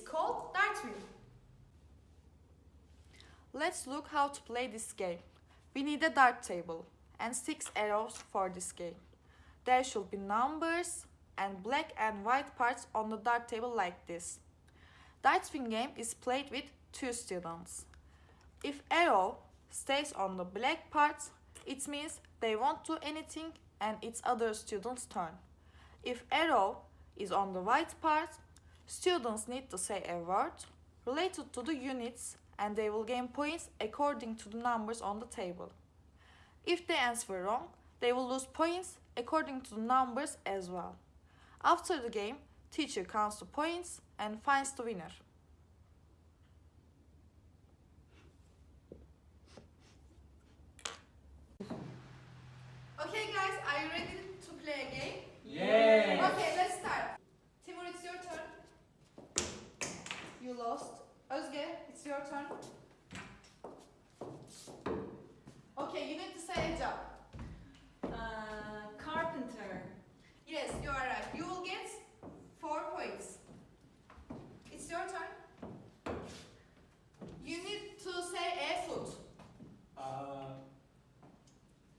called dart wheel. Let's look how to play this game. We need a dart table and six arrows for this game. There should be numbers and black and white parts on the dart table like this. Dart swing game is played with two students. If arrow stays on the black parts, it means they won't do anything and it's other students' turn. If arrow is on the white part, students need to say a word related to the units and they will gain points according to the numbers on the table. If they answer wrong, they will lose points according to the numbers as well. After the game, teacher counts the points and finds the winner. Okay guys, are you ready to play a game? Yes. Okay, let's start. Timur, it's your turn. You lost. Özge, it's your turn. Okay, you need to say a job. Uh, carpenter. Yes, you are right. You will get four points. It's your turn. You need to say a food. Uh,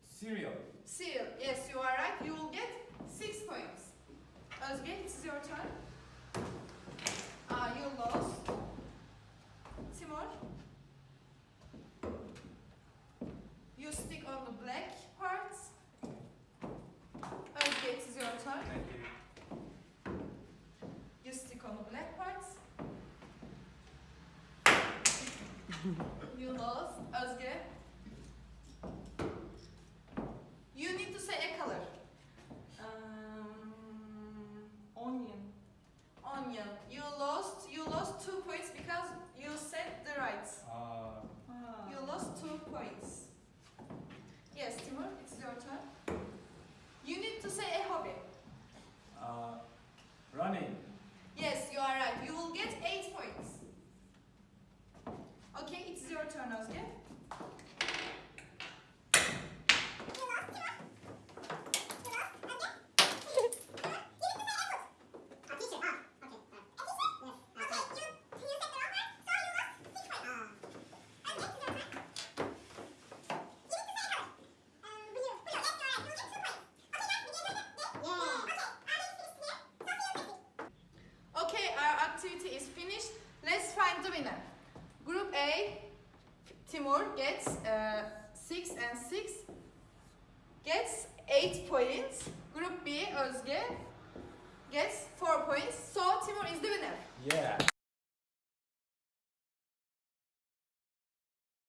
cereal. Cereal. Yes, you are right. You will get six points. Özge, it's your turn. Uh, you lost. Timur. You stick on the black parts. Özge, it's your turn. Thank you. You stick on the black parts. you lost. Özge. You need to say a color. Um, onion. Onion. You lost. You lost two points because you said the right. Uh, Ah. You lost two points. Winner. Group A, Timur gets uh, 6 and 6, gets 8 points. Group B, Özge, gets 4 points. So Timur is the winner. Yeah.